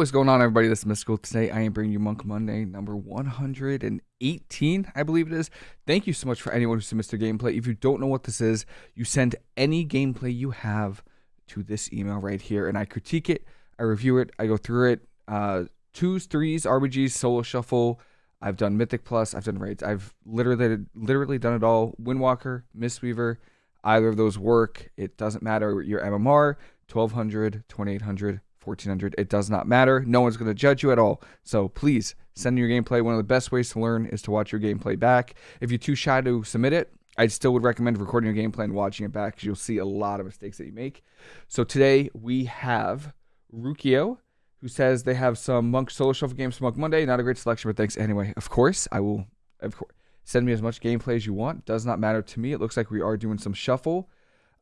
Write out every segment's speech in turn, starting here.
what's going on, everybody? This is Mystical. Today, I am bringing you Monk Monday, number 118, I believe it is. Thank you so much for anyone who submits their gameplay. If you don't know what this is, you send any gameplay you have to this email right here, and I critique it, I review it, I go through it. Uh, twos, threes, RBGs, solo shuffle. I've done Mythic Plus. I've done raids. I've literally, literally done it all. Windwalker, Mistweaver, either of those work. It doesn't matter your MMR, 1200, 2800 1400 it does not matter. No one's going to judge you at all. So please send your gameplay. One of the best ways to learn is to watch your gameplay back. If you're too shy to submit it i still would recommend recording your gameplay and watching it back because you'll see a lot of mistakes that you make. So today we have rukio who says they have some monk solo shuffle games for monk monday. Not a great selection but thanks. Anyway of course i will of course send me as much gameplay as you want. Does not matter to me. It looks like we are doing some shuffle.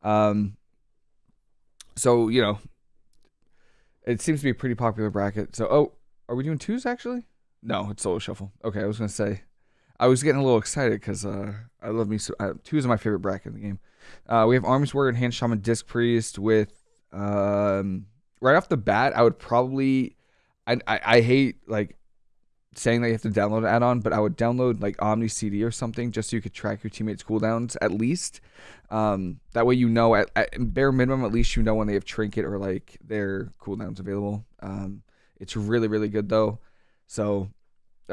Um so you know it seems to be a pretty popular bracket. So, oh, are we doing twos actually? No, it's solo shuffle. Okay, I was gonna say, I was getting a little excited because uh, I love me. So, uh, twos are my favorite bracket in the game. Uh, we have Arms Warrior, Hand Shaman, Disc Priest. With um, right off the bat, I would probably, I, I, I hate like saying that you have to download an add-on, but I would download like Omni CD or something just so you could track your teammates' cooldowns at least. Um, that way you know at, at, bare minimum at least you know when they have trinket or like their cooldowns available. Um, it's really really good though. So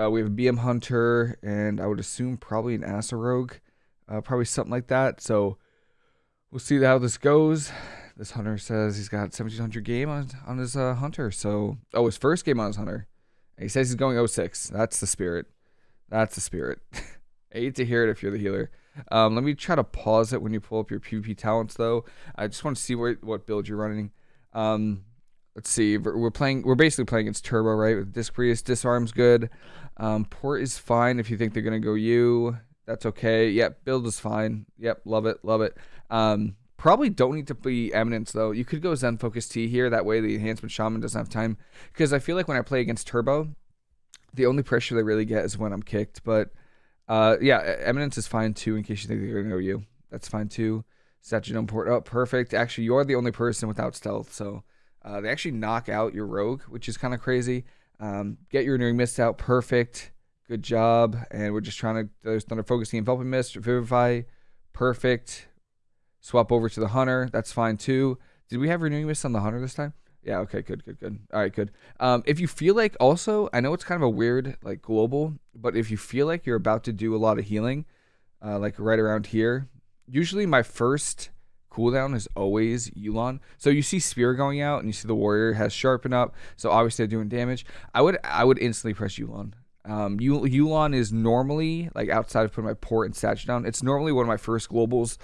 uh, we have a BM Hunter and I would assume probably an Asa Rogue, uh, probably something like that. So we'll see how this goes. This hunter says he's got 1700 game on on his uh, hunter. So oh, his first game on his hunter. He says he's going 06. That's the spirit. That's the spirit. I hate to hear it if you're the healer. Um, let me try to pause it when you pull up your PvP talents, though. I just want to see what, what build you're running. Um, let's see. We're playing. We're basically playing against Turbo, right? With Disc Priest, Disarm's good. Um, Port is fine if you think they're gonna go you. That's okay. Yep, build is fine. Yep, love it, love it. Um, Probably don't need to be Eminence though. You could go Zen Focus Tea here. That way the Enhancement Shaman doesn't have time. Because I feel like when I play against Turbo, the only pressure they really get is when I'm kicked. But uh, yeah, Eminence is fine too in case you think they're going to go you. That's fine too. Statue port. Oh, perfect. Actually, you're the only person without stealth. So uh, they actually knock out your rogue, which is kind of crazy. Um, get your Renewing Mist out. Perfect. Good job. And we're just trying to. There's Thunder Focusing, Enveloping Mist, Vivify. Perfect. Swap over to the Hunter. That's fine too. Did we have renewing mist on the Hunter this time? Yeah, okay, good, good, good. All right, good. Um, if you feel like also, I know it's kind of a weird, like global, but if you feel like you're about to do a lot of healing, uh, like right around here, usually my first cooldown is always Yu'lon. So you see Spear going out and you see the warrior has sharpen up. So obviously they're doing damage. I would I would instantly press Yu'lon. Um, Yu'lon is normally like outside of putting my port and statue down. It's normally one of my first globals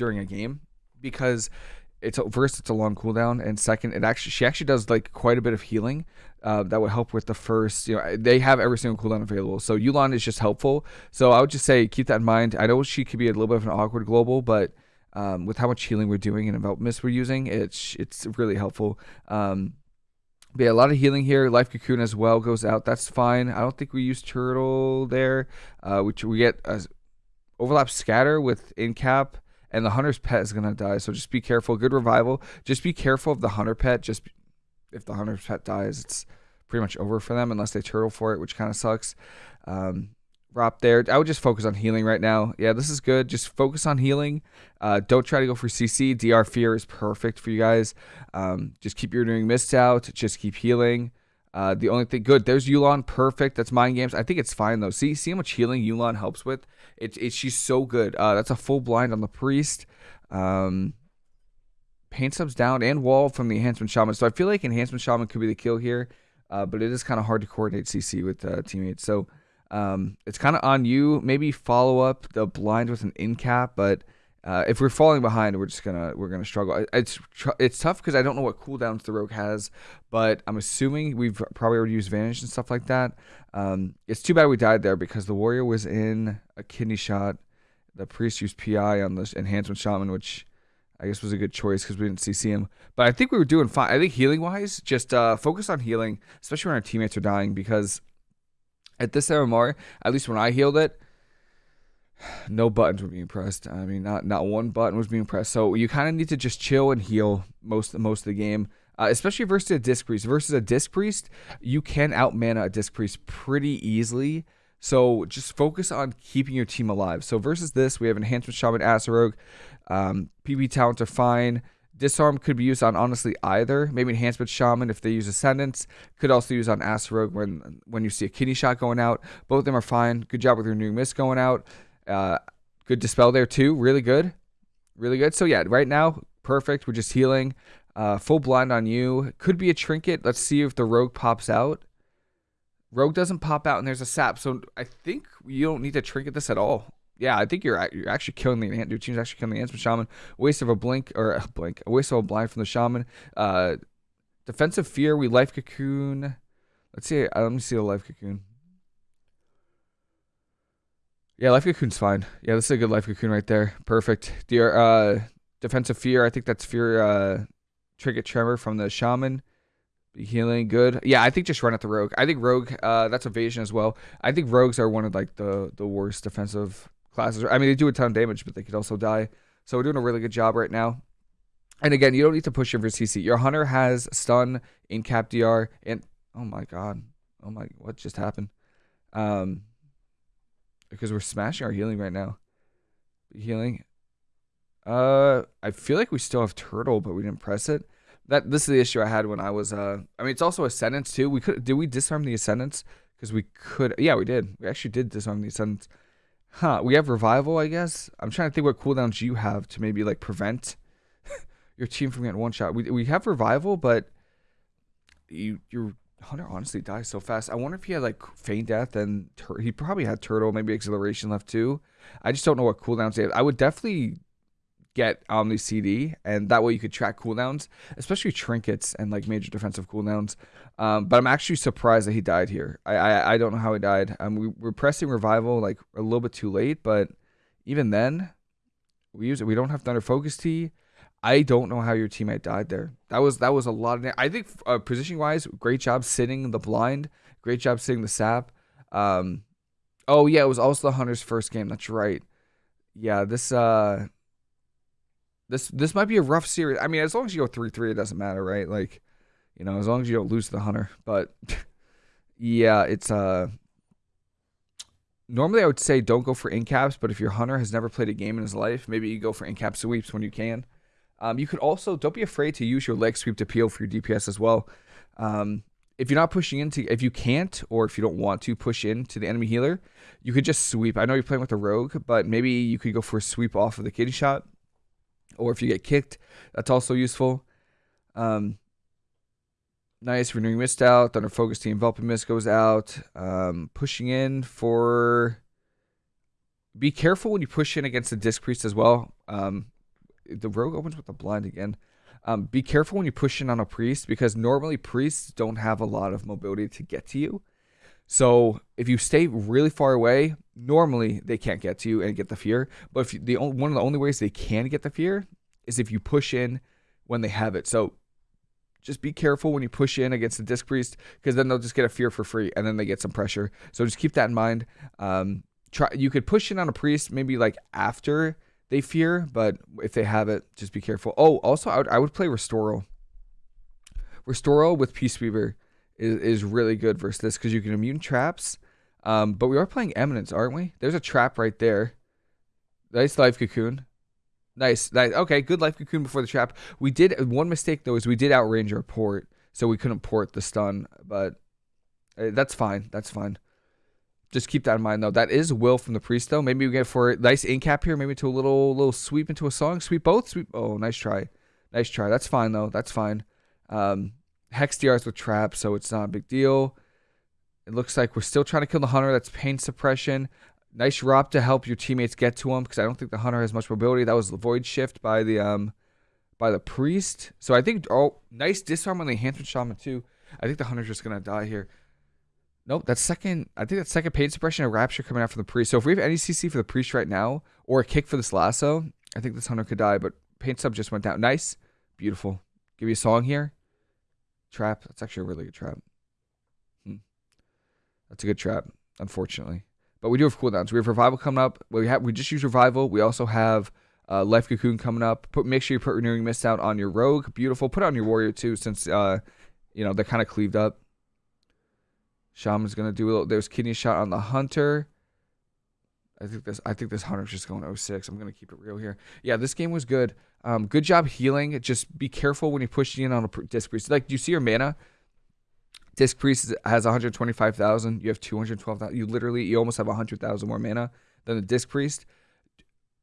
during a game because it's first it's a long cooldown and second it actually she actually does like quite a bit of healing uh, that would help with the first you know they have every single cooldown available so Yu'lon is just helpful so I would just say keep that in mind I know she could be a little bit of an awkward global but um, with how much healing we're doing and about mist we're using it's it's really helpful um, but yeah, a lot of healing here. Life Cocoon as well goes out. That's fine. I don't think we use Turtle there, uh, which we get a overlap scatter with Incap and the hunter's pet is gonna die. So just be careful. Good revival. Just be careful of the hunter pet. Just if the hunter's pet dies, it's pretty much over for them unless they turtle for it, which kind of sucks. Um, Rop there. I would just focus on healing right now. Yeah, this is good. Just focus on healing. Uh, don't try to go for CC. DR Fear is perfect for you guys. Um, just keep your doing mist out. Just keep healing. Uh, the only thing good, there's Yu'lon, perfect. That's mind games. I think it's fine though. See, see how much healing Yu'lon helps with. It's it's she's so good. Uh, that's a full blind on the priest. Um, pain subs down and wall from the enhancement shaman. So I feel like enhancement shaman could be the kill here, uh, but it is kind of hard to coordinate CC with uh, teammates. So um, it's kind of on you. Maybe follow up the blind with an in cap, but uh, if we're falling behind, we're just gonna we're gonna struggle. It's it's tough because I don't know what cooldowns the rogue has, but I'm assuming we've probably already used vanish and stuff like that. Um, it's too bad we died there because the warrior was in a kidney shot. The priest used PI on the enhancement shaman, which I guess was a good choice because we didn't CC him. But I think we were doing fine. I think healing wise, just uh, focus on healing, especially when our teammates are dying because at this MMR, at least when I healed it no buttons were being pressed. I mean, not not one button was being pressed. So you kind of need to just chill and heal most most of the game. uh, especially versus a disc priest. Versus a disc priest, you can out mana a disc priest pretty easily. So just focus on keeping your team alive. So versus this, we have enhancement shaman, Acid um, PvP talents are fine. Disarm could be used on honestly either. Maybe enhancement shaman if they use ascendance. Could also use on Acid when when you see a kidney shot going out. Both of them are fine. Good job with your new mist going out. Uh, good dispel there too. Really good, really good. So yeah, right now perfect. We're just healing. Uh, full blind on you. Could be a trinket. Let's see if the rogue pops out. Rogue doesn't pop out and there's a sap. So I think you don't need to trinket this at all. Yeah, I think you're you're actually killing the ant. your team's actually killing the Answer Shaman. Waste of a blink or a blink, a waste of a blind from the Shaman. Uh, defensive fear. We life cocoon. Let's see. Uh, let me see the life cocoon. Yeah, life cocoon's fine. Yeah, this is a good life cocoon right there. Perfect. Dear, uh, defensive fear. I think that's fear. Uh, tremor from the Shaman. Be healing good. Yeah, I think just run at the rogue. I think rogue. Uh, that's evasion as well. I think rogues are one of like the the worst defensive classes. I mean, they do a ton of damage, but they could also die. So we're doing a really good job right now. And again, you don't need to push in for CC. Your hunter has stun in cap DR, and oh my god, oh my, what just happened? Um, because we're smashing our healing right now. Healing. Uh, I feel like we still have turtle, but we didn't press it that this is the issue I had when I was. Uh, I mean, it's also ascendance too. We could did we disarm the ascendance because we could. Yeah, we did. We actually did disarm the ascendants. Huh? We have revival, I guess. I'm trying to think what cooldowns you have to maybe like prevent your team from getting one shot. We we have revival, but you your hunter honestly dies so fast. I wonder if he had like feign death and he probably had turtle, maybe acceleration left too. I just don't know what cooldowns they have. I would definitely get Omni CD, and that way you could track cooldowns, especially trinkets and like major defensive cooldowns. Um, but I'm actually surprised that he died here. I I, I don't know how he died. Um, we were pressing revival like a little bit too late, but even then, we use it. We don't have Thunder Focus Tea. I don't know how your teammate died there. That was that was a lot of. I think uh, positioning wise, great job sitting the blind. Great job sitting the sap. Um, oh yeah, it was also the hunter's first game. That's right. Yeah, this uh this this might be a rough series. I mean, as long as you go three three, it doesn't matter, right? Like, you know, as long as you don't lose the hunter. But yeah, it's uh normally I would say don't go for incaps, but if your hunter has never played a game in his life, maybe you go for incap sweeps when you can. Um, you could also don't be afraid to use your leg sweep to peel for your DPS as well. Um, if you're not pushing into, if you can't or if you don't want to push into the enemy healer, you could just sweep. I know you're playing with a rogue, but maybe you could go for a sweep off of the kidney shot or if you get kicked, that's also useful. Um, nice renewing mist out. Thunder Focus Tea enveloping mist goes out. Um, pushing in for. Be careful when you push in against the disc priest as well. Um, the rogue opens with the blind again. Um, be careful when you push in on a priest because normally priests don't have a lot of mobility to get to you. So if you stay really far away, normally they can't get to you and get the fear. But if you, the one of the only ways they can get the fear is if you push in when they have it. So just be careful when you push in against the disc priest because then they'll just get a fear for free and then they get some pressure. So just keep that in mind. Um, try you could push in on a priest maybe like after they fear, but if they have it, just be careful. Oh, also I would, I would play Restoral. Restoral with Peace Weaver is, is really good versus this because you can immune traps. Um, but we are playing Eminence, aren't we? There's a trap right there. Nice life cocoon. Nice, nice. Okay, good life cocoon before the trap. We did one mistake though is we did outrange our port, so we couldn't port the stun. But uh, that's fine. That's fine. Just keep that in mind though. That is will from the priest though. Maybe we get for a nice incap here. Maybe to a little little sweep into a song. Sweep both. Sweep. Oh, nice try. Nice try. That's fine though. That's fine. Um, Hex DRs with trap, so it's not a big deal. It looks like we're still trying to kill the hunter. That's pain suppression. Nice drop to help your teammates get to him because I don't think the hunter has much mobility. That was the void shift by the um by the priest. So I think oh nice disarm on the enhancement shaman too. I think the hunter's just gonna die here. Nope, that's second. I think that's second pain suppression and rapture coming out from the priest. So if we have any CC for the priest right now or a kick for this lasso, I think this hunter could die. But pain sub just went down. Nice, beautiful. Give you a song here. Trap. That's actually a really good trap. Hmm. That's a good trap, unfortunately. But we do have cooldowns. We have revival coming up. We have we just use revival. We also have Uh, Life Cocoon coming up. Put make sure you put renewing mist out on your rogue. Beautiful. Put on your warrior too, since uh, you know they're kind of cleaved up. Shaman's gonna do a little. There's kidney shot on the hunter. I think this. I think this hunter's just going 06. I'm gonna keep it real here. Yeah, this game was good. Um, good job healing. Just be careful when you're pushing in on a disc priest. Like, do you see your mana? Disc priest has 125,000. You have 212,000. You literally, you almost have 100,000 more mana than the disc priest.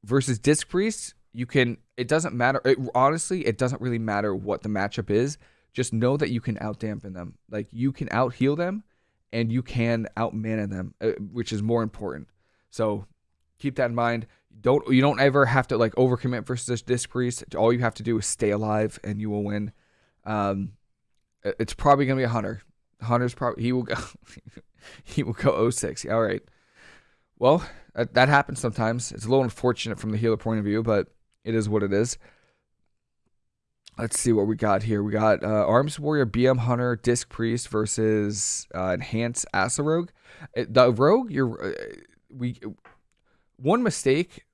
Versus disc priest, you can. It doesn't matter. It, honestly, it doesn't really matter what the matchup is. Just know that you can out dampen them. Like you can out heal them, and you can out mana them, uh, which is more important. So keep that in mind. Don't you don't ever have to like overcommit versus disc priest. All you have to do is stay alive, and you will win. Um, it's probably gonna be a hunter. Hunter's probably he will go he will go 06. All right. Well, that, that happens sometimes. It's a little unfortunate from the healer point of view, but it is what it is. Let's see what we got here. We got uh, Arms Warrior, BM Hunter, Disc Priest versus uh, Enhance Asa Rogue. The Rogue, you're uh, we one mistake,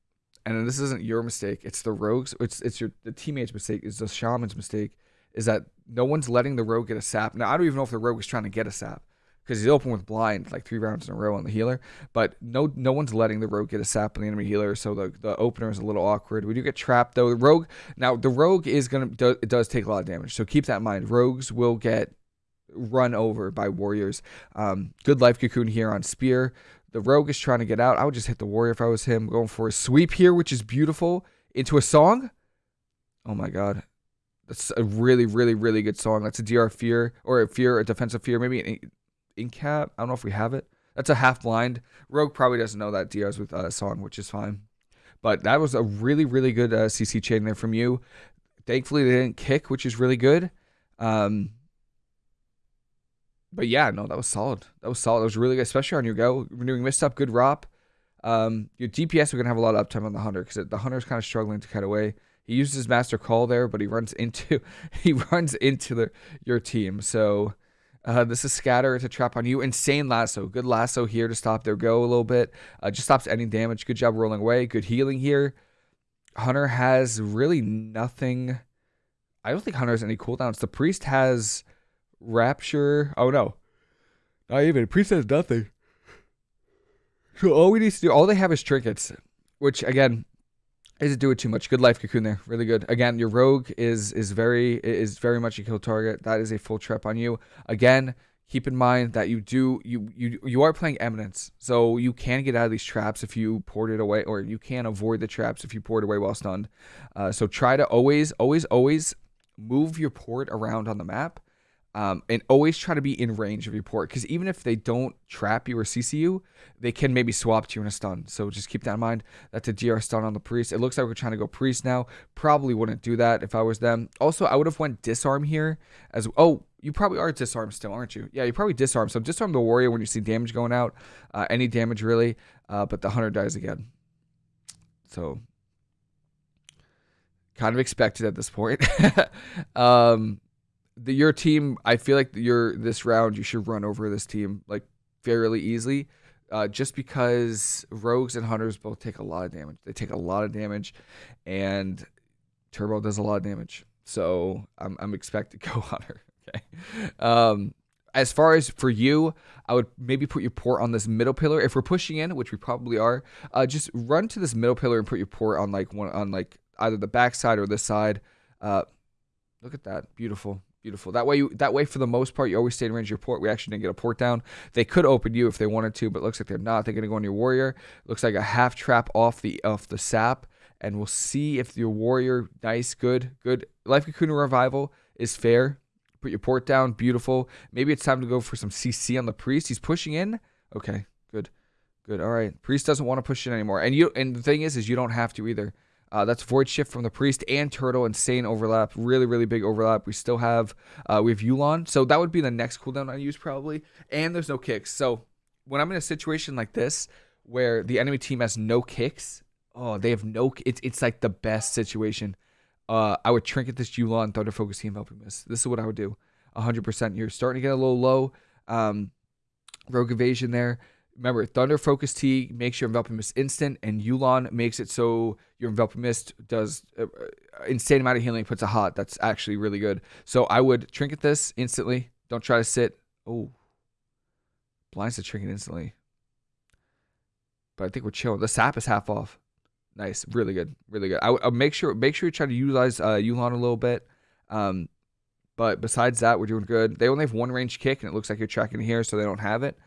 and this isn't your mistake. It's the Rogue's. It's it's your the teammate's mistake. It's the Shaman's mistake. Is that no one's letting the Rogue get a sap. Now I don't even know if the Rogue is trying to get a sap because he's open with blind like three rounds in a row on the healer. But no, no one's letting the rogue get a sap on the enemy healer, so the, the opener is a little awkward. We do get trapped though. The rogue now the rogue is gonna do, it does take a lot of damage, so keep that in mind. Rogues will get run over by warriors. Um, good life cocoon here on spear. The rogue is trying to get out. I would just hit the warrior if I was him. Going for a sweep here, which is beautiful into a song. Oh my god. That's a really, really, really good song. That's a DR fear or a fear, a defensive fear, maybe an in cap. I don't know if we have it. That's a half blind. Rogue probably doesn't know that DRs with a uh, song, which is fine. But that was a really, really good uh, CC chain there from you. Thankfully, they didn't kick, which is really good. Um, but yeah, no, that was solid. That was solid. That was really good, especially on your go. Renewing mist up, good ROP. Um, your DPS, we're going to have a lot of uptime on the Hunter because the Hunter's kind of struggling to cut away. He uses his Master Call there, but he runs into he runs into the your team. So uh, this is scatter It's a trap on you. Insane lasso. Good lasso here to stop their go a little bit. Uh, just stops any damage. Good job rolling away. Good healing here. Hunter has really nothing. I don't think Hunter has any cooldowns. The priest has rapture. Oh no, not even. Priest has nothing. So all we need to do, all they have is trinkets, which again is it do it too much. Good life cocoon there, really good. Again, your rogue is is very is very much a kill target. That is a full trap on you. Again, keep in mind that you do you you you are playing eminence, so you can get out of these traps if you port it away, or you can avoid the traps if you port away while stunned. Uh, so try to always always always move your port around on the map um, and always try to be in range of your port because even if they don't trap you or CC you, they can maybe swap to you in a stun. So just keep that in mind. That's a DR stun on the priest. It looks like we're trying to go priest now. Probably wouldn't do that if I was them. Also, I would have went disarm here as oh. You probably are disarm still, aren't you? Yeah, you probably disarm. So disarm the warrior when you see damage going out. Uh, any damage really, uh, but the hunter dies again. So kind of expected at this point. um, the your team, I feel like your this round you should run over this team like fairly easily. Uh, just because rogues and hunters both take a lot of damage. They take a lot of damage, and turbo does a lot of damage. So I'm I'm expected to go hunter. Okay. Um, as far as for you, I would maybe put your port on this middle pillar. If we're pushing in, which we probably are, uh, just run to this middle pillar and put your port on like one on like either the back side or this side. Uh, look at that, beautiful. Beautiful. That way, you, that way for the most part, you always stay in range of your port. We actually didn't get a port down. They could open you if they wanted to, but looks like they're not. They're going to go on your warrior. Looks like a half trap off the off the sap, and we'll see if your warrior, nice, good, good. Life Cocoon Revival is fair. Put your port down, beautiful. Maybe it's time to go for some CC on the priest. He's pushing in. Okay, good, good. All right, priest doesn't want to push in anymore, and you. And the thing is, is you don't have to either. Uh, that's Void Shift from the Priest and Turtle. Insane overlap. Really, really big overlap. We still have, uh, we have Yu'lon. So that would be the next cooldown I use probably. And there's no kicks. So when I'm in a situation like this where the enemy team has no kicks, oh, they have no, it's, it's like the best situation. Uh, I would trinket this Yu'lon, Thunder Focus Team helping miss. This is what I would do. 100%. You're starting to get a little low. Um, rogue evasion there Remember, Thunder Focus Tea makes your enveloping mist instant, and Yulon makes it so your enveloping mist does uh, uh, insane amount of healing. Puts a hot. That's actually really good. So I would trinket this instantly. Don't try to sit. Oh, blinds the trinket instantly. But I think we're chilling. The sap is half off. Nice, really good, really good. I would make sure make sure you try to utilize uh, Yulon a little bit. Um, but besides that, we're doing good. They only have one range kick, and it looks like you're tracking here, so they don't have it.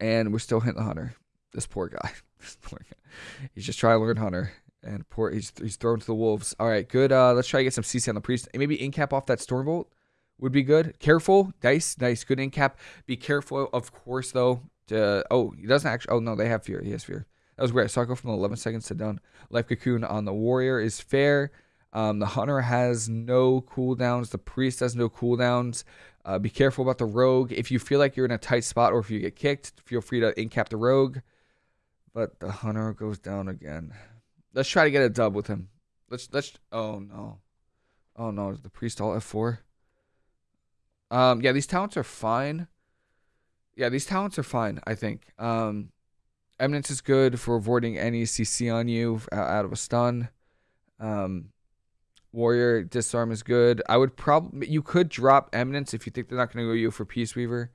And we're still hitting the hunter. This poor guy. this poor guy. He's just trying to learn hunter. And poor he's he's thrown to the wolves. All right, good. Uh, let's try to get some CC on the priest. Maybe incap off that stormbolt would be good. Careful, nice, nice, good incap. Be careful, of course, though. To, oh, he doesn't actually. Oh no, they have fear. He has fear. That was great. So I go from 11 seconds to done. Life cocoon on the warrior is fair. Um, the hunter has no cooldowns. The priest has no cooldowns. Uh, be careful about the rogue. If you feel like you're in a tight spot or if you get kicked, feel free to incap the rogue. But the hunter goes down again. Let's try to get a dub with him. Let's let's. Oh no, oh no. The priest all F four. Um, yeah, these talents are fine. Yeah, these talents are fine. I think. Um, Eminence is good for avoiding any CC on you out of a stun. Um, Warrior disarm is good. I would probably you could drop Eminence if you think they're not going to go you for Peace Weaver.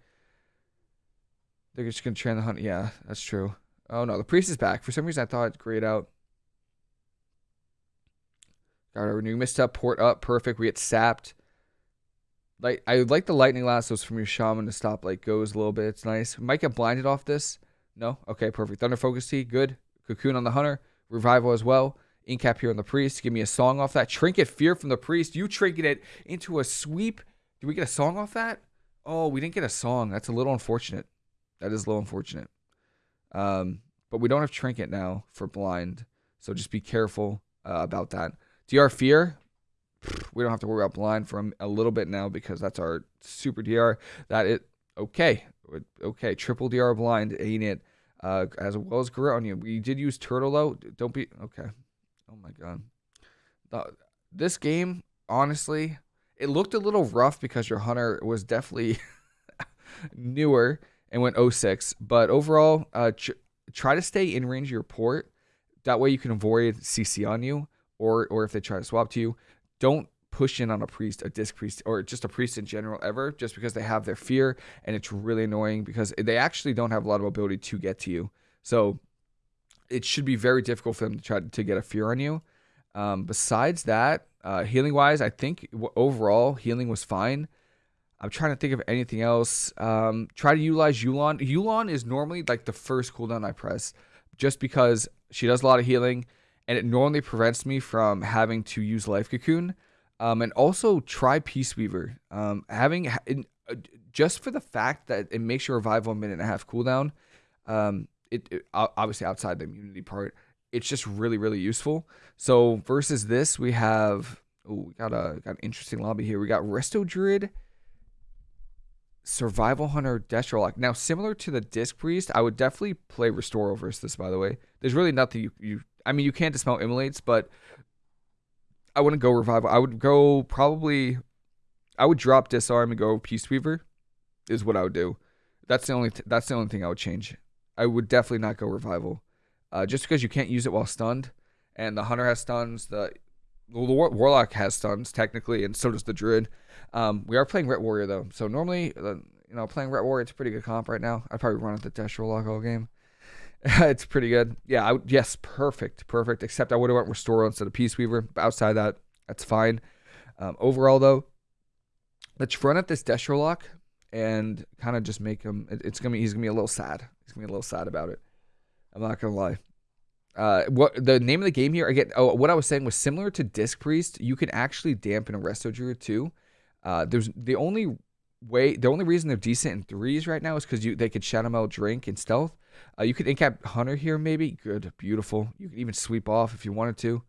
They're just going to train the hunt. Yeah, that's true. Oh no, the priest is back. For some reason, I thought it grayed out. Got our new missed up port up. Perfect. We get sapped. Like I like the lightning lassos from your shaman to stop like goes a little bit. It's nice. Might get blinded off this. No. Okay. Perfect. Thunder Focus Tea, Good. Cocoon on the hunter. Revival as well. Incap here on the priest. Give me a song off that. Trinket Fear from the priest. You trinket it into a sweep. Did we get a song off that? Oh, we didn't get a song. That's a little unfortunate. That is a little unfortunate. Um, but we don't have trinket now for blind, so just be careful uh, about that. DR Fear. We don't have to worry about blind for a little bit now because that's our super DR. That it okay, okay. Triple DR blind ain't it? Uh, as well as you. We did use turtle though. Don't be okay. Oh my god. The, this game, honestly, it looked a little rough because your hunter was definitely newer and went 06. But overall, uh, tr- try to stay in range of your port. That way you can avoid CC on you, or or if they try to swap to you, don't push in on a priest, a disc priest, or just a priest in general ever, just because they have their fear and it's really annoying because they actually don't have a lot of ability to get to you. So it should be very difficult for them to try to get a fear on you. Um, besides that, uh, healing wise, I think overall healing was fine. I'm trying to think of anything else. Um, try to utilize Yulon. Yulon is normally like the first cooldown I press, just because she does a lot of healing, and it normally prevents me from having to use Life Cocoon. Um, and also try Peace Weaver. Um, having uh, just for the fact that it makes your revival a minute and a half cooldown. Um, it, it obviously outside the immunity part, it's just really really useful. So versus this, we have oh we got a got an interesting lobby here. We got Resto Druid, Survival Hunter, Destrolock. Now similar to the Disc Priest, I would definitely play Restore versus this. By the way, there's really nothing you you. I mean, you can't dispel immolates, but I wouldn't go Revival. I would go probably. I would drop Disarm and go Peace Weaver, is what I would do. That's the only th- that's the only thing I would change. I would definitely not go revival, uh, just because you can't use it while stunned, and the hunter has stuns. The the war- warlock has stuns technically, and so does the druid. Um, we are playing Ret Warrior though, so normally, uh, you know, playing Ret Warrior it's a pretty good comp right now. I'd probably run at the Dash Warlock all game. it's pretty good. Yeah, I, yes, perfect, perfect. Except I would have went Restore instead of Peace Weaver. But outside that, that's fine. Um, overall though, let's run at this Destrolock and kind of just make him. it's gonna be he's gonna be a little sad. He's gonna be a little sad about it. I'm not gonna lie. Uh, what the name of the game here again? Oh, what I was saying was similar to Disc Priest. You can actually dampen a Resto Druid too. Uh, there's the only way, the only reason they're decent in threes right now is because you they could Shadow Meld Drink and Stealth. Uh, you could incap Hunter here maybe. Good, beautiful. You could even sweep off if you wanted to.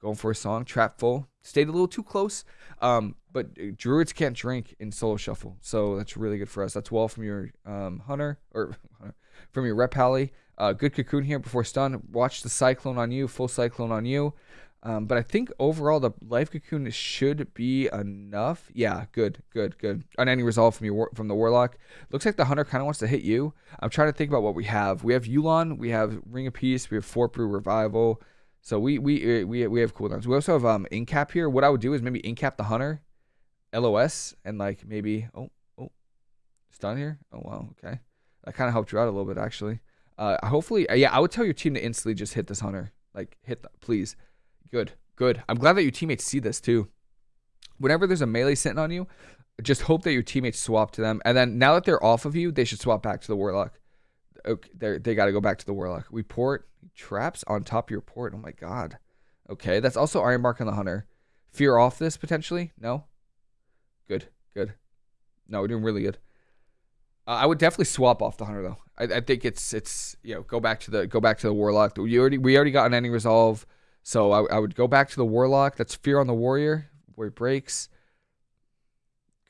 Going for a song, trap full. Stayed a little too close. Um, but uh, druids can't drink in solo shuffle, so that's really good for us. That's well from your um, hunter or from your Ret pally. Uh, good cocoon here before stun. Watch the cyclone on you, full cyclone on you. Um, but I think overall the life cocoon should be enough. Yeah, good, good, good. Unending resolve from your from the warlock. Looks like the hunter kind of wants to hit you. I'm trying to think about what we have. We have Yulon, we have Ring of Peace, we have Fort Brew Revival. So we we we we have cooldowns. We also have um Incap here. What I would do is maybe Incap the hunter, LOS, and like maybe oh oh, stun here. Oh wow, okay. That kind of helped you out a little bit actually. Uh, hopefully, uh, yeah, I would tell your team to instantly just hit this hunter. Like hit the please. Good, good. I'm glad that your teammates see this too. Whenever there's a melee sitting on you, just hope that your teammates swap to them. And then now that they're off of you, they should swap back to the warlock. Okay, they got to go back to the warlock. We port traps on top of your port. Oh my god. Okay, that's also iron bark on the hunter. Fear off this potentially? No. Good, good. No, we're doing really good. Uh, I would definitely swap off the hunter though. I, I, think it's it's you know go back to the go back to the warlock. We already we already got unending resolve. So I, I would go back to the Warlock. That's Fear on the Warrior, where it breaks.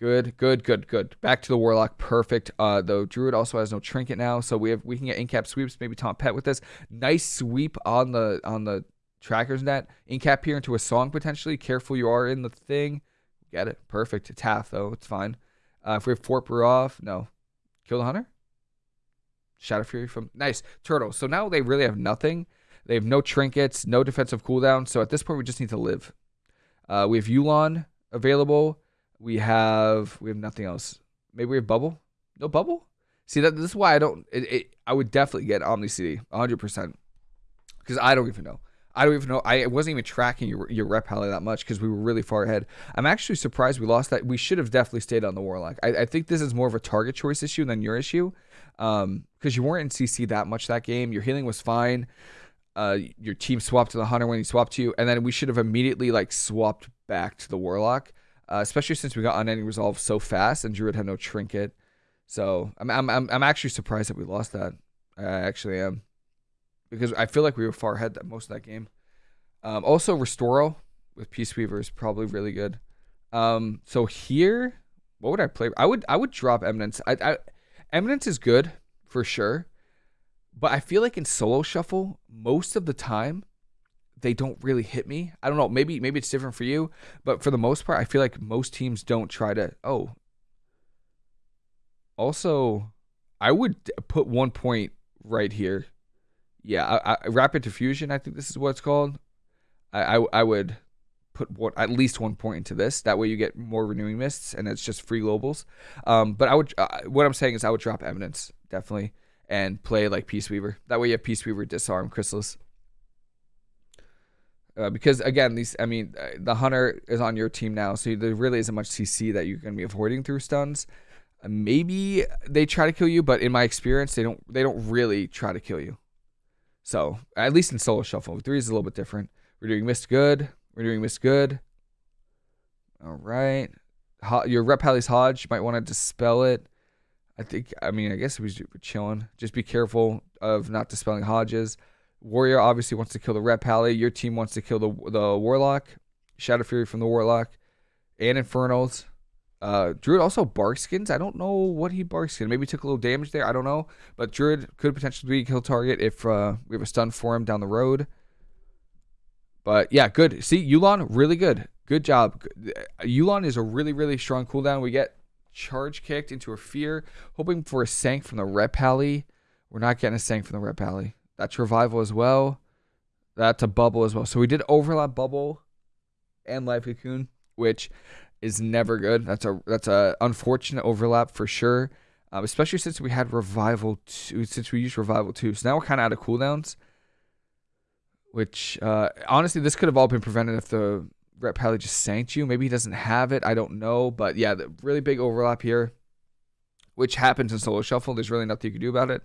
Good, good, good, good. Back to the Warlock. Perfect. Uh, the Druid also has no trinket now, so we have we can get incap sweeps. Maybe Tom Pet with this. Nice sweep on the on the trackers net. Incap here into a song potentially. Careful you are in the thing. Get it. Perfect. It's half though. It's fine. Uh, if we have Fort off, no. Kill the Hunter. Shadow Fury from nice turtle. So now they really have nothing. They have no trinkets, no defensive cooldown. So at this point, we just need to live. Uh, we have Yulon available. We have we have nothing else. Maybe we have bubble. No bubble. See that this is why I don't. It, it, I would definitely get Omni CD 100 percent because I don't even know. I don't even know. I wasn't even tracking your your Ret pally that much because we were really far ahead. I'm actually surprised we lost that. We should have definitely stayed on the warlock. I, I think this is more of a target choice issue than your issue, because um, you weren't in CC that much that game. Your healing was fine uh, your team swapped to the hunter when he swapped to you, and then we should have immediately like swapped back to the warlock, uh, especially since we got unending resolve so fast and druid had no trinket. So I'm I'm I'm, actually surprised that we lost that. I actually am, because I feel like we were far ahead that most of that game. Um, also, Restoro with Peace Weaver is probably really good. Um, so here, what would I play? I would I would drop Eminence. I, I Eminence is good for sure. But I feel like in solo shuffle, most of the time, they don't really hit me. I don't know. Maybe maybe it's different for you, but for the most part, I feel like most teams don't try to. Oh. Also, I would put one point right here. Yeah, I, I, rapid diffusion. I think this is what it's called. I, I, I would put at least one point into this. That way you get more renewing mists, and it's just free globals. Um, but I would. Uh, what I'm saying is, I would drop eminence definitely and play like Peace Weaver. That way you have Peace Weaver disarm Chrysalis. Uh, because again, these I mean, uh, the hunter is on your team now, so there really isn't much CC that you're going to be avoiding through stuns. Uh, maybe they try to kill you, but in my experience, they don't. They don't really try to kill you. So at least in solo shuffle, three is a little bit different. We're doing mist good. We're doing mist good. All right. Ho- your rep Halley's Hodge, you might want to dispel it. I think, I mean, I guess we are chilling. Just be careful of not dispelling Hodges. Warrior obviously wants to kill the Ret Pally. Your team wants to kill the the Warlock. Shadow Fury from the Warlock. And Infernals. Uh, Druid also bark skins. I don't know what he bark skin. Maybe took a little damage there. I don't know. But Druid could potentially be a kill target if uh, we have a stun for him down the road. But yeah, good. See, Yulon, really good. Good job. Yulon is a really, really strong cooldown. We get charge kicked into a fear, hoping for a sank from the Ret pally. We're not getting a sank from the Ret pally. That's revival as well. That's a bubble as well. So we did overlap bubble and life cocoon, which is never good. That's a that's a unfortunate overlap for sure. Um, especially since we had revival two, since we used revival two. So now we're kind of out of cooldowns. Which uh, honestly, this could have all been prevented if the Rep probably just sanked you. Maybe he doesn't have it. I don't know. But yeah, the really big overlap here, which happens in solo shuffle. There's really nothing you can do about it.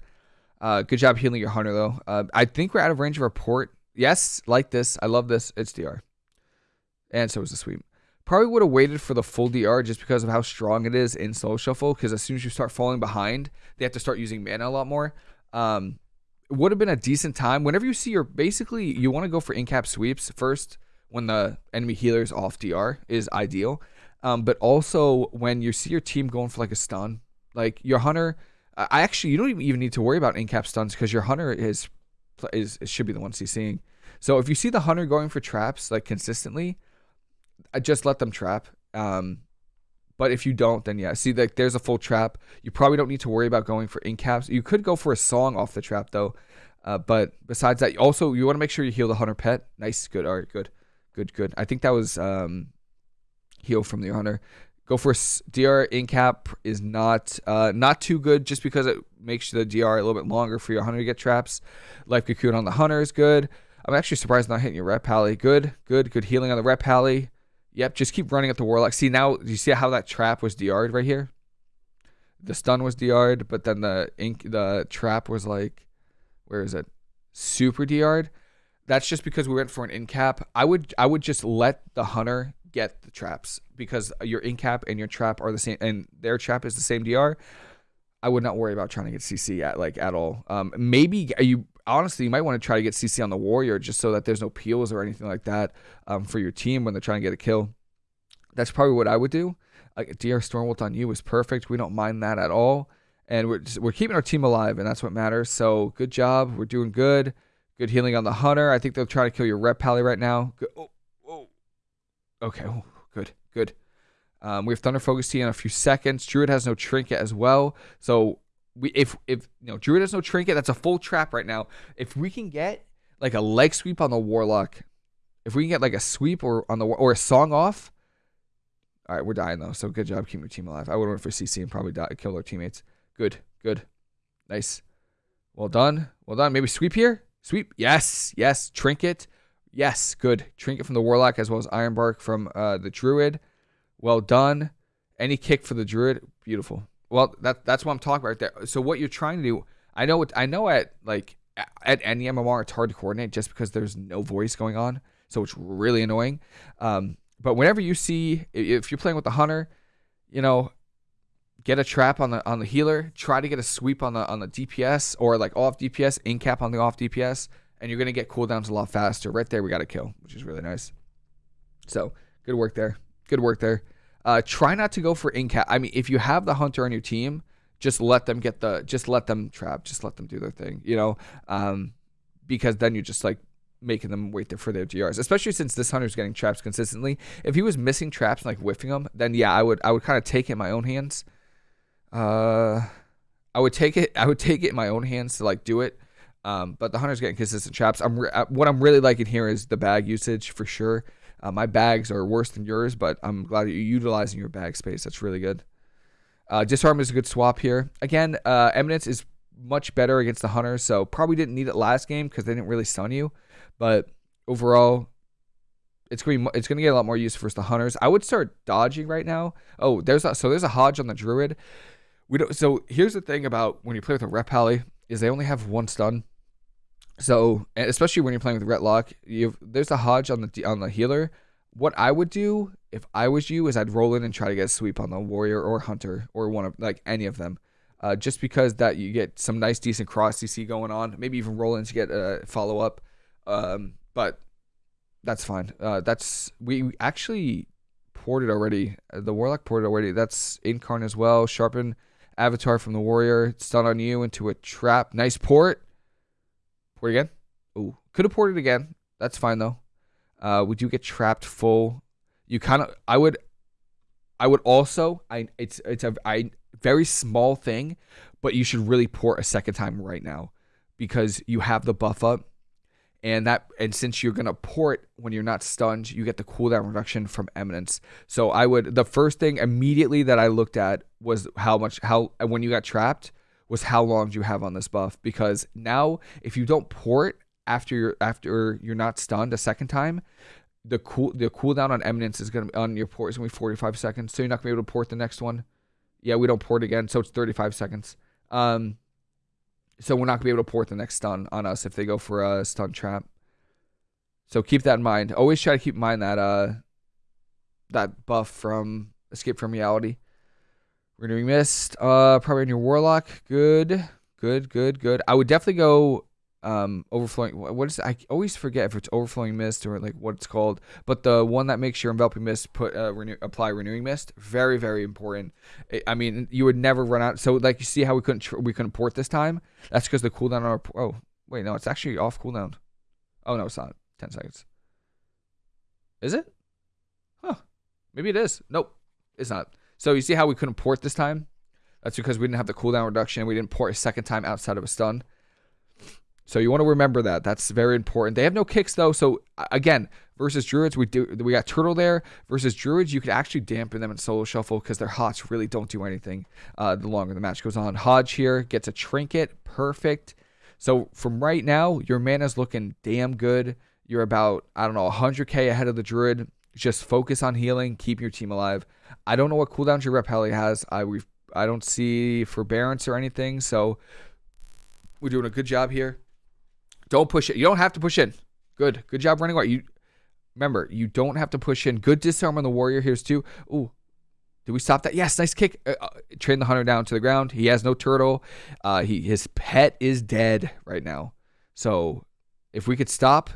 Uh, good job healing your hunter though. Uh, I think we're out of range of report. Yes, like this. I love this. It's DR. And so is the sweep. Probably would have waited for the full DR just because of how strong it is in solo shuffle. Because as soon as you start falling behind, they have to start using mana a lot more. Um, would have been a decent time. Whenever you see your basically, you want to go for in cap sweeps first when the enemy healer is off DR is ideal. Um, but also when you see your team going for like a stun, like your hunter, I actually you don't even need to worry about in cap stuns because your hunter is is should be the one CCing. So if you see the hunter going for traps like consistently, I just let them trap. Um, but if you don't, then yeah. See, like there's a full trap. You probably don't need to worry about going for in caps. You could go for a song off the trap though. Uh, but besides that, also you want to make sure you heal the hunter pet. Nice, good, all right, good, good, good. I think that was um, heal from the hunter. Go for DR in cap is not uh, not too good just because it makes the DR a little bit longer for your hunter to get traps. Life cocoon on the hunter is good. I'm actually surprised not hitting your Ret pally. Good, good, good healing on the Ret pally. Yep, just keep running at the warlock. See now, you see how that trap was DR'd right here? The stun was DR'd, but then the ink, the trap was like, where is it? Super DR'd. That's just because we went for an in cap. I would I would just let the hunter get the traps because your in cap and your trap are the same, and their trap is the same DR. I would not worry about trying to get CC at like at all. Um, maybe you honestly you might want to try to get CC on the warrior just so that there's no peels or anything like that um, for your team when they're trying to get a kill. That's probably what I would do. Like DR Stormbolt on you is perfect. We don't mind that at all, and we're just, we're keeping our team alive, and that's what matters. So good job. We're doing good. Good healing on the hunter. I think they'll try to kill your Ret pally right now. Good. Oh. Okay. Oh, good. Good. Um, we have Thunder Focus Tea in a few seconds. Druid has no trinket as well. So we if if you know Druid has no trinket, that's a full trap right now. If we can get like a leg sweep on the Warlock, if we can get like a sweep or on the or a song off. All right, we're dying though. So good job keeping your team alive. I would have went for CC and probably die, kill our teammates. Good, good, nice. Well done, well done. Maybe sweep here. Sweep. Yes, yes. Trinket. Yes, good. Trinket from the Warlock as well as Ironbark from uh, the Druid. Well done. Any kick for the Druid. Beautiful. Well, that that's what I'm talking about right there. So what you're trying to do, I know I know at like at any MMR it's hard to coordinate just because there's no voice going on, so it's really annoying. Um, but whenever you see if you're playing with the hunter, you know, get a trap on the on the healer, try to get a sweep on the on the DPS or like off DPS, in cap on the off DPS, and you're gonna get cooldowns a lot faster. Right there, we got a kill, which is really nice. So good work there. Good work there. Uh, try not to go for in cap. I mean, if you have the hunter on your team, just let them get the, just let them trap, just let them do their thing, you know, um, because then you're just like making them wait there for their DRs, especially since this hunter's getting traps consistently. If he was missing traps and like whiffing them, then yeah, I would, I would kind of take it in my own hands. Uh, I would take it, I would take it in my own hands to like do it. Um, but the hunter's getting consistent traps. I'm uh, what I'm really liking here is the bag usage for sure. Uh, my bags are worse than yours, but I'm glad you're utilizing your bag space. That's really good. Uh, disarm is a good swap here. Again, uh, Eminence is much better against the Hunters, so probably didn't need it last game because they didn't really stun you. But overall, it's going to it's going to get a lot more use versus the Hunters. I would start dodging right now. Oh, there's a, so there's a Hodge on the Druid. We don't. So here's the thing about when you play with a Ret Pally is they only have one stun. So, especially when you're playing with Retlock, you there's a Hodge on the on the healer. What I would do if I was you is I'd roll in and try to get a sweep on the warrior or hunter or one of like any of them, uh, just because that you get some nice decent cross CC going on. Maybe even roll in to get a follow up, um, but that's fine. Uh, that's we actually ported already. The warlock ported already. That's incarn as well. Sharpen avatar from the warrior. Stun on you into a trap. Nice port. Again. Ooh, could have ported again. That's fine though. Uh, we do get trapped full. You kind of. I would. I would also. I. It's. It's a. I. Very small thing, but you should really port a second time right now, because you have the buff up, and that. And since you're gonna port when you're not stunned, you get the cooldown reduction from Eminence. So I would. The first thing immediately that I looked at was how much. How when you got trapped was how long do you have on this buff? Because now if you don't port after you're after you're not stunned a second time the cool the cooldown on eminence is gonna be on your port is gonna be 45 seconds so you're not gonna be able to port the next one. Yeah we don't port again so it's 35 seconds. Um so we're not gonna be able to port the next stun on us if they go for a stun trap. So keep that in mind. Always try to keep in mind that uh that buff from escape from reality Renewing Mist, uh, probably on your Warlock. Good, good, good, good. I would definitely go um, overflowing. What is? I always forget if it's overflowing mist or like what it's called. But the one that makes your enveloping mist put uh, renew, apply renewing mist. Very, very important. I mean, you would never run out. So like you see how we couldn't we couldn't port this time. That's because the cooldown on our. Oh wait, no, it's actually off cooldown. Oh no, it's not. 10 seconds. Is it? Huh. Maybe it is. Nope. It's not. So you see how we couldn't port this time? That's because we didn't have the cooldown reduction. We didn't port a second time outside of a stun. So you want to remember that. That's very important. They have no kicks though. So again, versus druids, we do we got turtle there. Versus druids, you could actually dampen them in solo shuffle because their hots really don't do anything. Uh, the longer the match goes on, Hodge here gets a trinket, perfect. So from right now, your mana's looking damn good. You're about I don't know 100k ahead of the druid. Just focus on healing, keep your team alive. I don't know what cooldowns your Ret Pally has. I we I don't see forbearance or anything. So we're doing a good job here. Don't push it. You don't have to push in. Good. Good job running away. You remember, you don't have to push in. Good disarm on the warrior. Here's two. Ooh. Did we stop that? Yes, nice kick. Uh, uh, train the hunter down to the ground. He has no turtle. Uh, he his pet is dead right now. So if we could stop,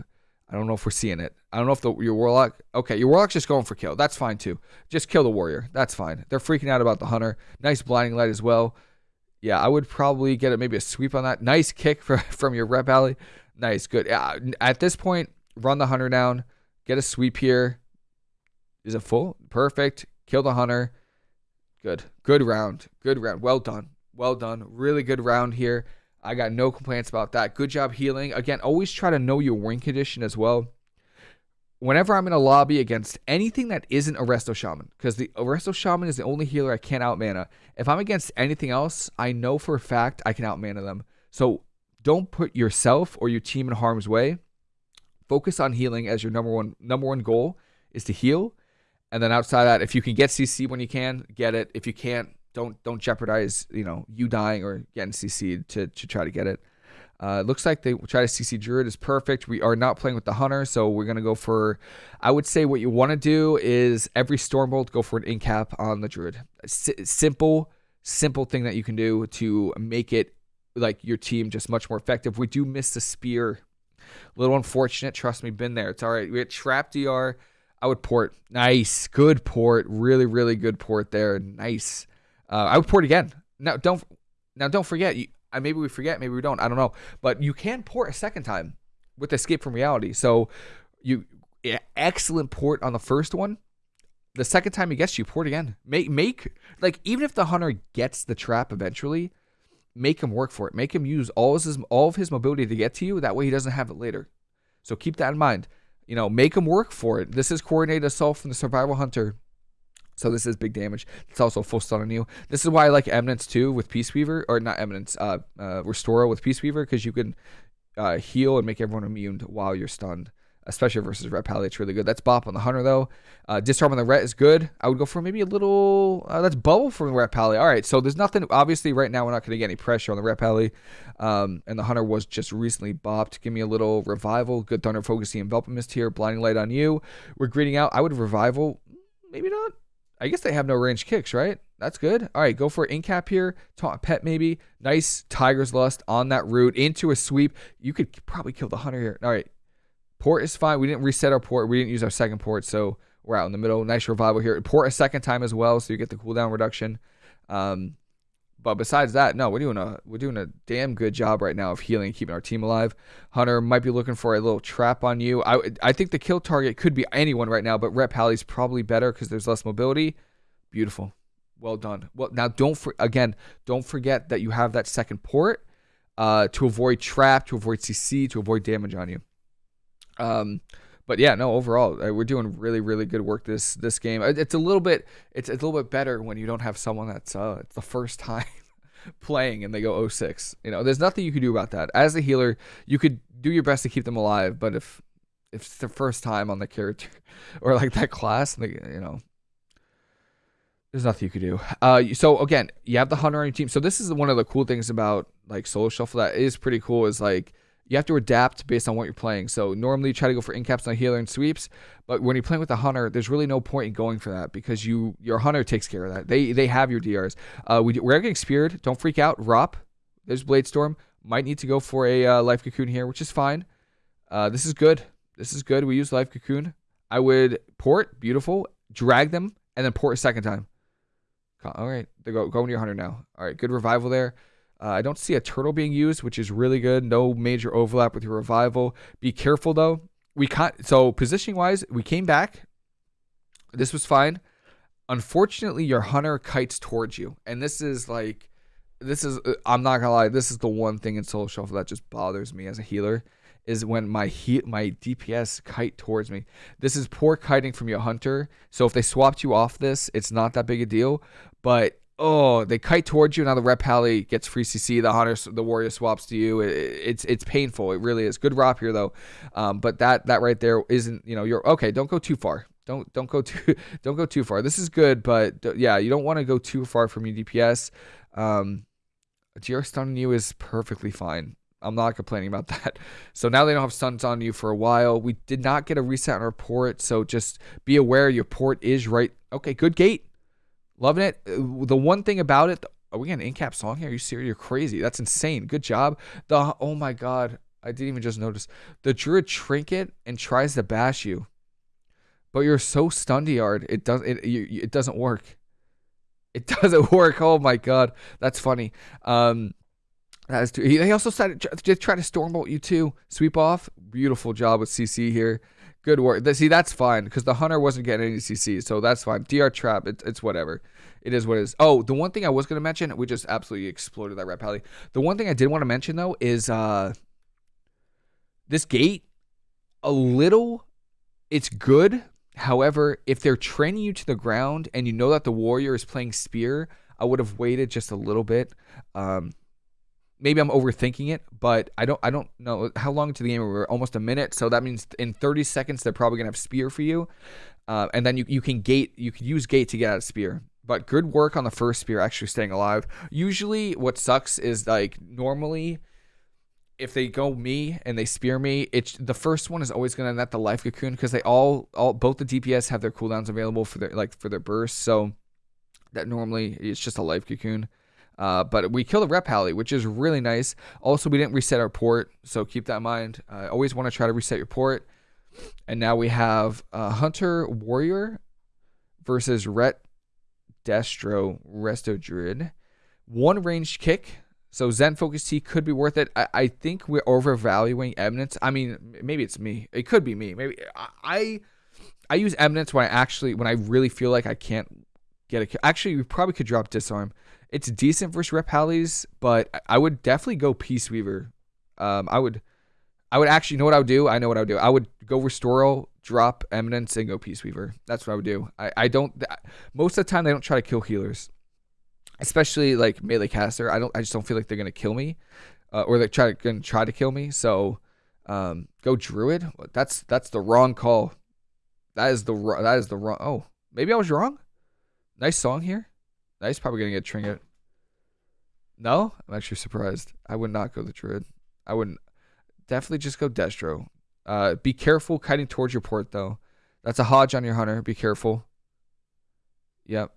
I don't know if we're seeing it. I don't know if the, your warlock. Okay, your warlock's just going for kill. That's fine too. Just kill the warrior. That's fine. They're freaking out about the hunter. Nice blinding light as well. Yeah, I would probably get it maybe a sweep on that. Nice kick for, from your Ret Pally. Nice, good. Yeah, at this point, run the hunter down. Get a sweep here. Is it full? Perfect. Kill the hunter. Good. Good round. Good round. Well done. Well done. Really good round here. I got no complaints about that. Good job healing. Again, always try to know your win condition as well. Whenever I'm in a lobby against anything that isn't a Resto Shaman, because the Arresto Shaman is the only healer I can't out mana. If I'm against anything else, I know for a fact I can out mana them. So don't put yourself or your team in harm's way. Focus on healing as your number one number one goal is to heal. And then outside that, if you can get CC when you can, get it. If you can't, don't don't jeopardize you know you dying or getting CC'd to to try to get it. Uh, looks like they try to CC Druid is perfect. We are not playing with the Hunter, so we're gonna go for. I would say what you want to do is every Stormbolt go for an incap on the Druid. S- simple, simple thing that you can do to make it like your team just much more effective. We do miss the spear. A little unfortunate. Trust me, been there. It's all right. We had trap DR. I would port. Nice, good port. Really, really good port there. Nice. Uh, I would port again. Now don't now don't forget. You, maybe we forget. Maybe we don't. I don't know. But you can port a second time with Escape from Reality. So you yeah, excellent port on the first one. The second time he gets you, port again. Make make like even if the hunter gets the trap eventually, make him work for it. Make him use all of his all of his mobility to get to you. That way he doesn't have it later. So keep that in mind. You know, make him work for it. This is coordinated assault from the survival hunter. So this is big damage. It's also full stun on you. This is why I like Eminence too with Peace Weaver, or not Eminence, uh, uh with Peace Weaver, because you can uh, heal and make everyone immune while you're stunned. Especially versus Ret Pally, it's really good. That's Bop on the Hunter though. Uh, Disarm on the Ret is good. I would go for maybe a little. Uh, that's Bubble from the Ret Pally. All right, so there's nothing. Obviously, right now we're not going to get any pressure on the Ret Pally. Um, and the Hunter was just recently bopped. Give me a little revival. Good Thunder Focusing Enveloping Mist here. Blinding Light on you. We're greeting out. I would revival. Maybe not. I guess they have no range kicks, right? That's good. All right, go for incap here. Taunt pet maybe. Nice Tiger's Lust on that route into a sweep. You could probably kill the hunter here. All right, port is fine. We didn't reset our port. We didn't use our second port, so we're out in the middle. Nice revival here. Port a second time as well, so you get the cooldown reduction. Um, but besides that, no, we're doing a we're doing a damn good job right now of healing, and keeping our team alive. Hunter might be looking for a little trap on you. I I think the kill target could be anyone right now, but Ret Pally's probably better because there's less mobility. Beautiful, well done. Well, now don't for again, don't forget that you have that second port uh, to avoid trap, to avoid CC, to avoid damage on you. Um, but yeah, no, overall, uh, we're doing really, really good work this this game. It's a little bit, it's, it's a little bit better when you don't have someone that's uh, it's the first time playing and they go 06. You know, there's nothing you can do about that. As a healer, you could do your best to keep them alive, but if if it's their first time on the character or like that class, they, you know, there's nothing you could do. Uh, so again, you have the hunter on your team. So this is one of the cool things about like solo shuffle that is pretty cool. Is like you have to adapt based on what you're playing. So normally you try to go for incaps on healer and sweeps, but when you're playing with a hunter, there's really no point in going for that because you your hunter takes care of that. They they have your DRs. Uh, we we're getting speared. Don't freak out. Rop. There's Blade Storm. Might need to go for a uh, life cocoon here, which is fine. Uh, this is good. This is good. We use life cocoon. I would port. Beautiful. Drag them and then port a second time. All right, they go go into your hunter now. All right, good revival there. Uh, I don't see a turtle being used, which is really good. No major overlap with your revival. Be careful though we can't. So positioning wise, we came back. This was fine. Unfortunately, your hunter kites towards you, and this is like, this is. Uh, I'm not gonna lie. This is the one thing in Solo Shuffle that just bothers me as a healer, is when my heat my DPS kite towards me. This is poor kiting from your hunter. So if they swapped you off this, it's not that big a deal. But oh, they kite towards you. Now the Ret Pally gets free CC. The hunter, the warrior swaps to you. It, it's it's painful. It really is. Good ROP here though, um, but that that right there isn't. You know, you're okay. Don't go too far. Don't don't go too don't go too far. This is good, but yeah, you don't want to go too far from your DPS. Um, GR stunning you is perfectly fine. I'm not complaining about that. So now they don't have stuns on you for a while. We did not get a reset on our port, so just be aware your port is right. Okay, good gate. Loving it. Uh, the one thing about it, are we getting an in-cap song here? Are you serious? You're crazy. That's insane. Good job. The oh my god, I didn't even just notice. The druid trinket and tries to bash you, but you're so stunned yard. It does it. It doesn't work. It doesn't work. Oh my god, that's funny. Um, that is too. He also started to try to stormbolt you too. Sweep off. Beautiful job with CC here. Good work. See, that's fine because the hunter wasn't getting any CC, so that's fine. DR trap, it, it's whatever. It is what it is. Oh, the one thing I was going to mention, we just absolutely exploded that Ret Pally. The one thing I did want to mention though is uh this gate a little it's good. However, if they're training you to the ground and you know that the warrior is playing spear, I would have waited just a little bit. Um, maybe I'm overthinking it, but I don't I don't know how long to the game we're almost a minute, so that means in 30 seconds they're probably gonna have spear for you, uh, and then you you can gate you can use gate to get out of spear. But good work on the first spear actually staying alive. Usually, what sucks is like normally. If they go me and they spear me, it's the first one is always gonna net the life cocoon because they all all both the DPS have their cooldowns available for their like for their burst. So that normally it's just a life cocoon. Uh, but we killed a Ret Pally, which is really nice. Also, we didn't reset our port, so keep that in mind. Uh, always want to try to reset your port. And now we have uh, Hunter Warrior versus Ret Destro Resto Druid. One ranged kick. So Zen Focus Tea could be worth it. I, I think we're overvaluing Eminence. I mean, maybe it's me. It could be me. Maybe I I use Eminence when I actually when I really feel like I can't get a actually we probably could drop disarm it's decent versus Ret Pallies, but I would definitely go Peace Weaver. Um, I would, I would actually know what I would do. I know what I would do. I would go Restoral, drop Eminence, and go Peace Weaver. That's what I would do. I, I don't. Most of the time, they don't try to kill healers, especially like melee caster. I don't. I just don't feel like they're gonna kill me, uh, or they're try to gonna try to kill me. So, um, go Druid. That's that's the wrong call. That is the that is the wrong. Oh, maybe I was wrong. Nice song here. Nice, probably gonna get trinket. No, I'm actually surprised. I would not go the druid. I wouldn't. Definitely just go destro. Uh, be careful kiting towards your port though. That's a HoJ on your hunter. Be careful. Yep.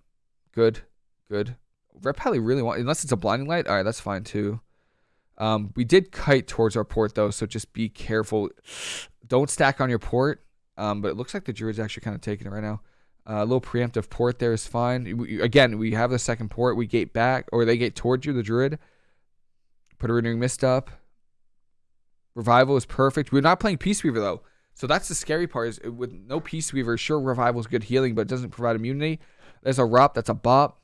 Good. Good. Pally really want unless it's a blinding light. All right, that's fine too. Um, we did kite towards our port though, so just be careful. Don't stack on your port. Um, but it looks like the druid's actually kind of taking it right now. Uh, a little preemptive port there is fine. We, again, we have the second port. We gate back, or they gate towards you, the druid. Put a renewing mist up. Revival is perfect. We're not playing Peace Weaver, though. So that's the scary part is with no Peace Weaver, sure, Revival is good healing, but it doesn't provide immunity. There's a ROP. That's a bop.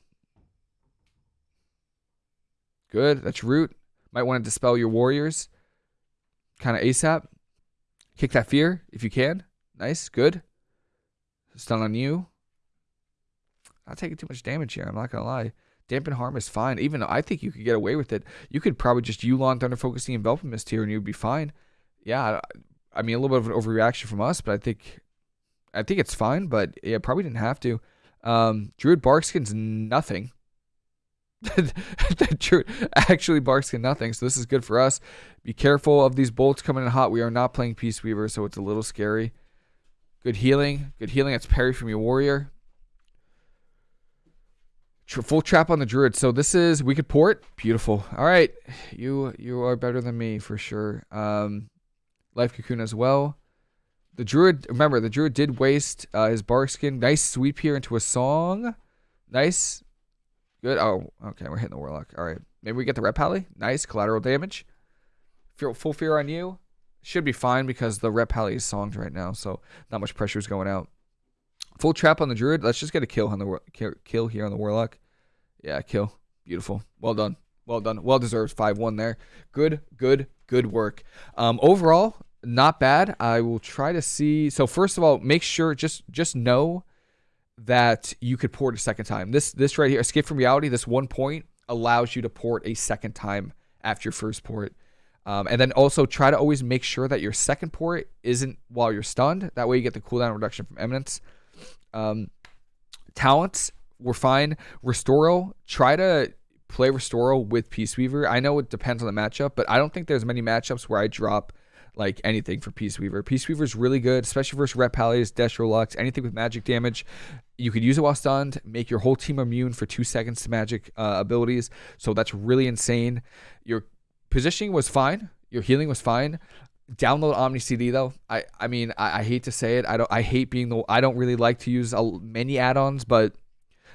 Good. That's root. Might want to dispel your warriors. Kind of ASAP. Kick that fear if you can. Nice. Good. Stun on you. Not taking too much damage here. I'm not gonna lie. Dampen harm is fine. Even I think you could get away with it. You could probably just Yu'lon Thunder Focusing Envelop Mist here and you'd be fine. Yeah, I mean a little bit of an overreaction from us, but I think I think it's fine, but yeah, probably didn't have to. Um, Druid Barkskin's nothing. Druid actually Barkskin nothing, so this is good for us. Be careful of these bolts coming in hot. We are not playing Peace Weaver, so it's a little scary. Good healing. Good healing. That's parry from your warrior. Full trap on the druid. So this is we could port. Beautiful. All right, you you are better than me for sure. Um, life cocoon as well. The druid. Remember, the druid did waste uh, his bark skin. Nice sweep here into a song. Nice. Good. Oh, okay. We're hitting the warlock. All right. Maybe we get the Ret Pally. Nice collateral damage. Full fear on you. Should be fine because the Ret pally is songed right now, so not much pressure is going out. Full trap on the druid. Let's just get a kill on the kill here on the warlock. Yeah, kill. Beautiful. Well done. Well done. Well deserved. Five one there. Good. Good. Good work. Um, overall, not bad. I will try to see. So first of all, make sure just just know that you could port a second time. This this right here, escape from reality. This one point allows you to port a second time after your first port. Um, and then also try to always make sure that your second port isn't while you're stunned. That way you get the cooldown reduction from Eminence. Um, talents were fine. Restoral, try to play Restoral with Peace Weaver. I know it depends on the matchup, but I don't think there's many matchups where I drop like anything for Peace Weaver. Peace Weaver is really good, especially versus Ret Pallies, Destro Locks, anything with magic damage. You could use it while stunned, make your whole team immune for two seconds to magic uh, abilities. So that's really insane. Your positioning was fine. Your healing was fine. Download Omni CD though. I I mean I, I hate to say it. I don't I hate being the I don't really like to use many add-ons, but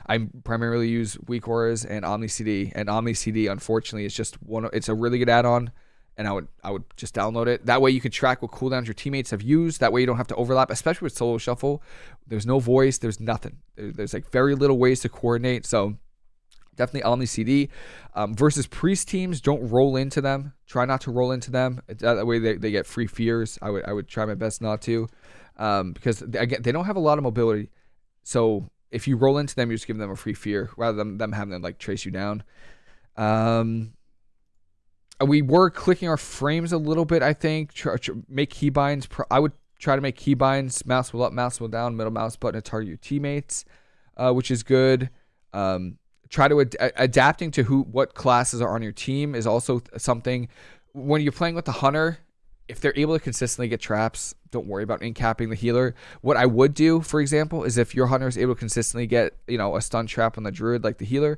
I primarily use Weak Auras and Omni CD. And Omni CD, unfortunately, is just one. It's a really good add-on, and I would I would just download it. That way you can track what cooldowns your teammates have used. That way you don't have to overlap, especially with solo shuffle. There's no voice. There's nothing. There's like very little ways to coordinate. So definitely Omni CD. Um, versus priest teams, don't roll into them. Try not to roll into them. That way they, they get free fears. I would I would try my best not to, um, because they, again they don't have a lot of mobility. So if you roll into them, you're just giving them a free fear rather than them having to like trace you down. Um, we were clicking our frames a little bit. I think make keybinds. I would try to make keybinds. Mouse wheel up, mouse wheel down, middle mouse button to target your teammates, uh, which is good. Um, try to ad- adapting to who what classes are on your team is also something. When you're playing with the hunter, if they're able to consistently get traps, don't worry about incapping the healer. What I would do, for example, is if your hunter is able to consistently get, you know, a stun trap on the druid like the healer,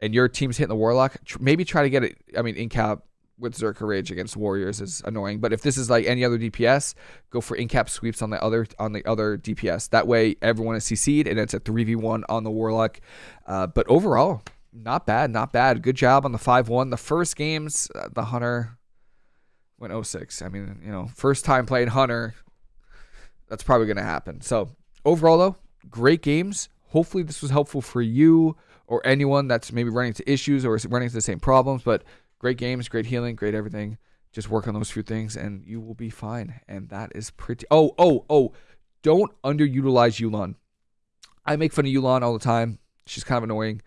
and your team's hitting the warlock, tr- maybe try to get it. I mean, incap with Zerka Rage against warriors is annoying. But if this is like any other DPS, go for incap sweeps on the other on the other DPS. That way, everyone is CC'd and it's a three v one on the warlock. Uh, but overall, not bad, not bad. Good job on the five one. The first games, uh, the hunter went 06. I mean, you know, first time playing Hunter, that's probably going to happen. So, overall, though, great games. Hopefully, this was helpful for you or anyone that's maybe running into issues or running into the same problems. But great games, great healing, great everything. Just work on those few things and you will be fine. And that is pretty. Oh, oh, oh. Don't underutilize Yu'lon. I make fun of Yu'lon all the time. She's kind of annoying,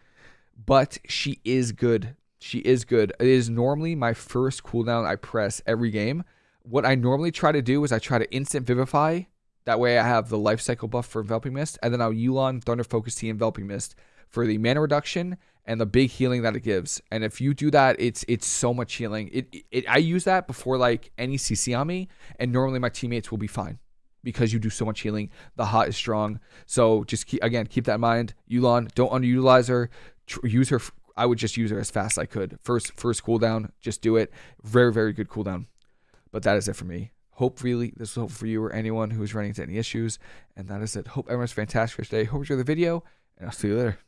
but she is good. She is good. It is normally my first cooldown I press every game. What I normally try to do is I try to instant vivify. That way I have the life cycle buff for enveloping mist, and then I'll Yu'lon Thunder Focus Tea enveloping mist for the mana reduction and the big healing that it gives. And if you do that, it's it's so much healing. It, it, I use that before like any CC on me, and normally my teammates will be fine because you do so much healing. The hot is strong, so just keep again keep that in mind. Yu'lon, don't underutilize her. Tr- use her I would just use her as fast as I could. First first cooldown, just do it. Very very good cooldown. But that is it for me. Hopefully this will help for you or anyone who's running into any issues. And that is it. Hope everyone's fantastic for today. Hope you enjoyed the video, and I'll see you later.